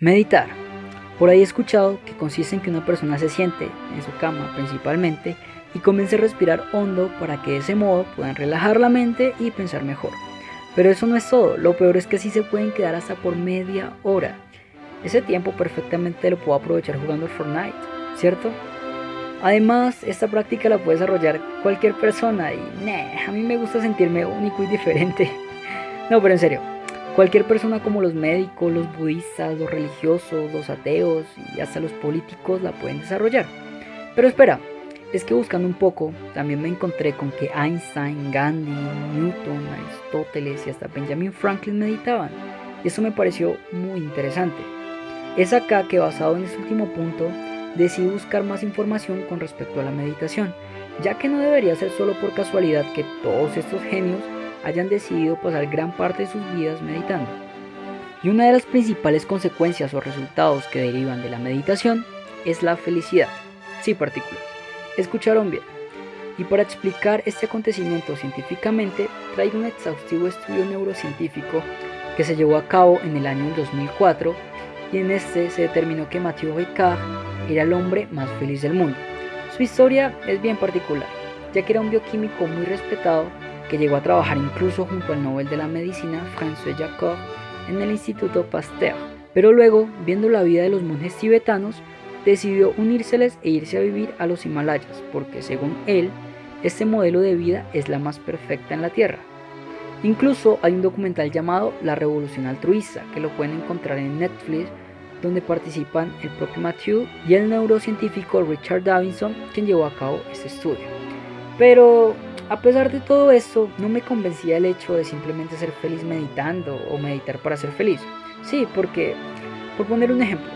Meditar. Por ahí he escuchado que consiste en que una persona se siente en su cama principalmente y comience a respirar hondo para que de ese modo puedan relajar la mente y pensar mejor. Pero eso no es todo, lo peor es que así se pueden quedar hasta por media hora. Ese tiempo perfectamente lo puedo aprovechar jugando Fortnite, ¿cierto? Además, esta práctica la puede desarrollar cualquier persona y a mí me gusta sentirme único y diferente. No, pero en serio, Cualquier persona como los médicos, los budistas, los religiosos, los ateos y hasta los políticos la pueden desarrollar. Pero espera, es que buscando un poco también me encontré con que Einstein, Gandhi, Newton, Aristóteles y hasta Benjamin Franklin meditaban. Y eso me pareció muy interesante. Es acá que basado en este último punto decidí buscar más información con respecto a la meditación, ya que no debería ser solo por casualidad que todos estos genios hayan decidido pasar gran parte de sus vidas meditando. Y una de las principales consecuencias o resultados que derivan de la meditación es la felicidad. Sí, partículas. Escucharon bien. Y para explicar este acontecimiento científicamente, traigo un exhaustivo estudio neurocientífico que se llevó a cabo en el año 2004 y en este se determinó que Mathieu Ricard era el hombre más feliz del mundo. Su historia es bien particular, ya que era un bioquímico muy respetado que llegó a trabajar incluso junto al Nobel de la Medicina François Jacob en el Instituto Pasteur. Pero luego, viendo la vida de los monjes tibetanos, decidió unírseles e irse a vivir a los Himalayas, porque según él, este modelo de vida es la más perfecta en la Tierra. Incluso hay un documental llamado La Revolución Altruista, que lo pueden encontrar en Netflix, donde participan el propio Matthew y el neurocientífico Richard Davidson, quien llevó a cabo este estudio. Pero a pesar de todo esto, no me convencía el hecho de simplemente ser feliz meditando o meditar para ser feliz. Sí, porque, por poner un ejemplo,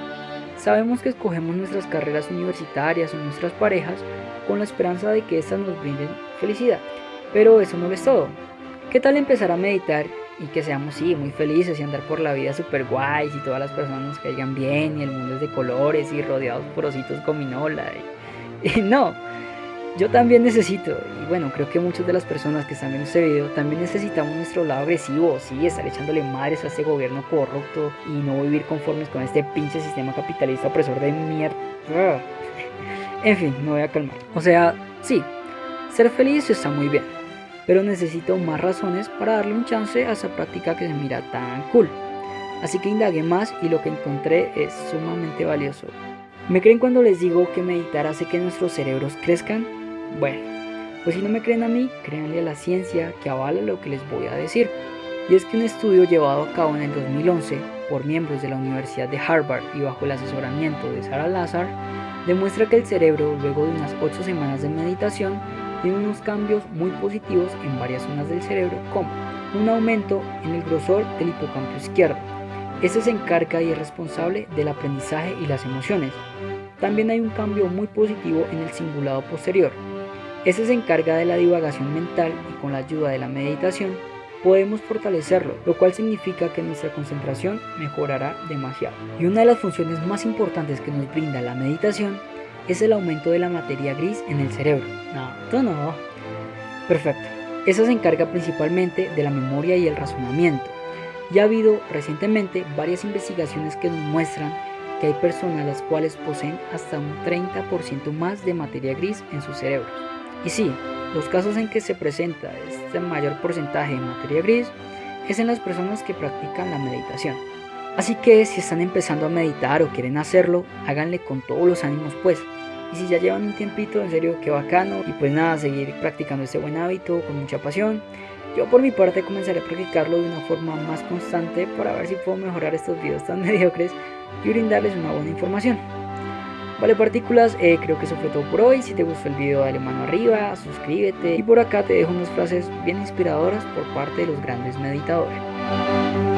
sabemos que escogemos nuestras carreras universitarias o nuestras parejas con la esperanza de que éstas nos brinden felicidad. Pero eso no es todo. ¿Qué tal empezar a meditar y que seamos, sí, muy felices y andar por la vida super guays y todas las personas nos caigan bien y el mundo es de colores y rodeados por ositos gominola? y no, yo también necesito, y bueno, creo que muchas de las personas que están viendo este video también necesitamos nuestro lado agresivo, sí, estar echándole madres a este gobierno corrupto y no vivir conformes con este pinche sistema capitalista opresor de mierda. En fin, me voy a calmar. O sea, sí, ser feliz está muy bien, pero necesito más razones para darle un chance a esa práctica que se mira tan cool. Así que indagué más y lo que encontré es sumamente valioso. ¿Me creen cuando les digo que meditar hace que nuestros cerebros crezcan? Bueno, pues si no me creen a mí, créanle a la ciencia que avala lo que les voy a decir. Y es que un estudio llevado a cabo en el 2011 por miembros de la Universidad de Harvard y bajo el asesoramiento de Sarah Lazar, demuestra que el cerebro, luego de unas 8 semanas de meditación, tiene unos cambios muy positivos en varias zonas del cerebro, como un aumento en el grosor del hipocampo izquierdo. Este se encarga y es responsable del aprendizaje y las emociones. También hay un cambio muy positivo en el cingulado posterior, este se encarga de la divagación mental y con la ayuda de la meditación podemos fortalecerlo, lo cual significa que nuestra concentración mejorará demasiado. Y una de las funciones más importantes que nos brinda la meditación es el aumento de la materia gris en el cerebro. No, tú no. Perfecto. Esa se encarga principalmente de la memoria y el razonamiento. Ya ha habido recientemente varias investigaciones que nos muestran que hay personas las cuales poseen hasta un 30% más de materia gris en sus cerebros. Y sí, los casos en que se presenta este mayor porcentaje de materia gris es en las personas que practican la meditación. Así que si están empezando a meditar o quieren hacerlo, háganle con todos los ánimos pues. Y si ya llevan un tiempito, en serio, qué bacano. Y pues nada, seguir practicando este buen hábito con mucha pasión. Yo por mi parte comenzaré a practicarlo de una forma más constante para ver si puedo mejorar estos videos tan mediocres y brindarles una buena información. Vale partículas, eh, creo que eso fue todo por hoy. Si te gustó el video dale mano arriba, suscríbete y por acá te dejo unas frases bien inspiradoras por parte de los grandes meditadores.